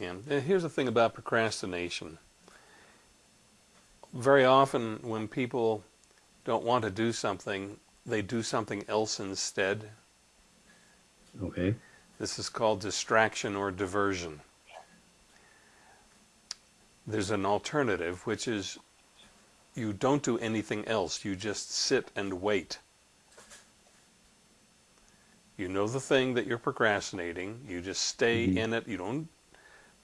And here's the thing about procrastination. Very often when people don't want to do something, they do something else instead. Okay. This is called distraction or diversion. There's an alternative, which is you don't do anything else. You just sit and wait. You know the thing that you're procrastinating. You just stay Mhm. in it. You don't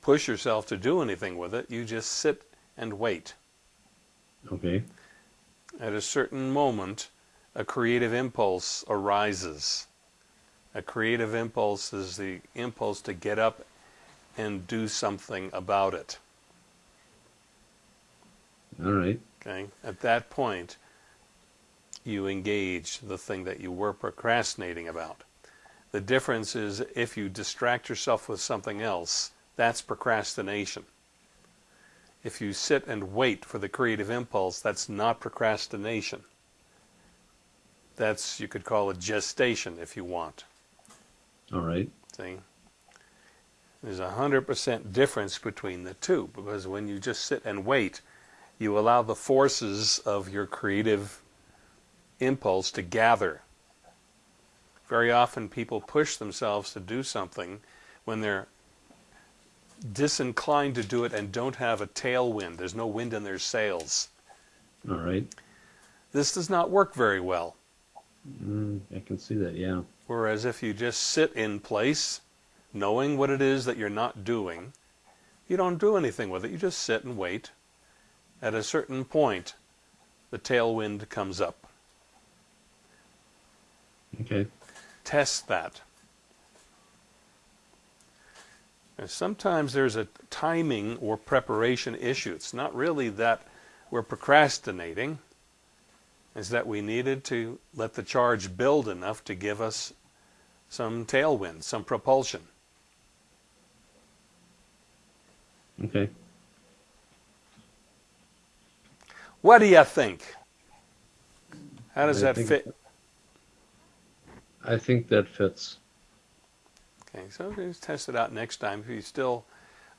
push yourself to do anything with it. You just sit and wait. Okay. At a certain moment, a creative impulse arises. A creative impulse is the impulse to get up and do something about it. All right. Okay? At that point, you engage the thing that you were procrastinating about. The difference is if you distract yourself with something else, that's procrastination. If you sit and wait for the creative impulse, that's not procrastination. That's, you could call it gestation if you want. All right. See? There's a 100% difference between the two because when you just sit and wait, you allow the forces of your creative impulse to gather. Very often people push themselves to do something when they're disinclined to do it and don't have a tailwind. There's no wind in their sails. All right. This does not work very well. Mm, I can see that. Yeah. Whereas if you just sit in place, knowing what it is that you're not doing, you don't do anything with it. You just sit and wait. At a certain point, the tailwind comes up. Okay. Test that. And sometimes there's a timing or preparation issue. It's not really that we're procrastinating. It's that we needed to let the charge build enough to give us some tailwind, some propulsion. Okay. What do you think? How does I that fit? I think that fits. Okay, so just test it out next time. If you still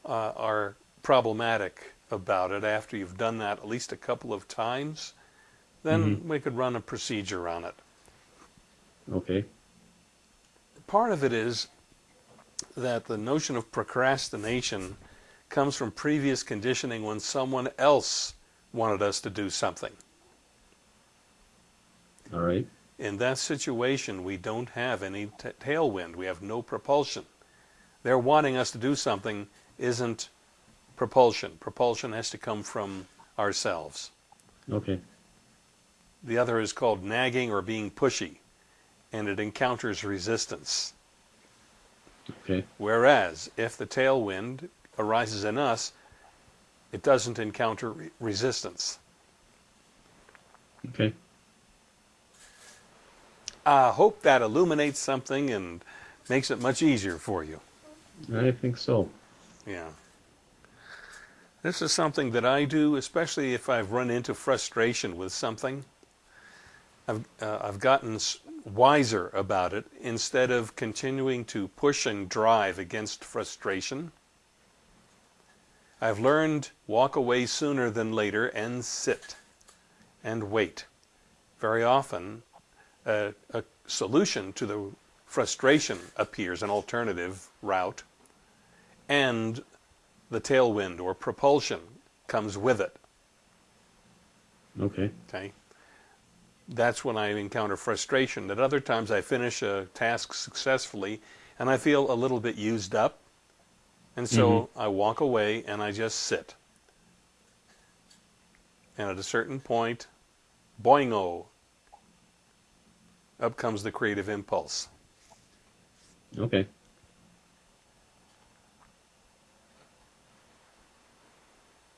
uh, are problematic about it after you've done that at least a couple of times, then Mhm. we could run a procedure on it. Okay. Part of it is that the notion of procrastination comes from previous conditioning when someone else wanted us to do something. All right. In that situation, we don't have any tailwind. We have no propulsion. They're wanting us to do something isn't propulsion. Propulsion has to come from ourselves. Okay. The other is called nagging or being pushy, and it encounters resistance. Okay. Whereas if the tailwind arises in us, it doesn't encounter re- resistance. Okay. I hope that illuminates something and makes it much easier for you. I think so. Yeah. This is something that I do, especially if I've run into frustration with something. I've, uh, I've gotten wiser about it. Instead of continuing to push and drive against frustration, I've learned walk away sooner than later and sit and wait. Very often, a, a solution to the frustration appears, an alternative route, and the tailwind or propulsion comes with it. Okay. Okay, that's when I encounter frustration. At other times, I finish a task successfully, and I feel a little bit used up, and so mm-hmm. I walk away and I just sit. And at a certain point, boingo, up comes the creative impulse. Okay.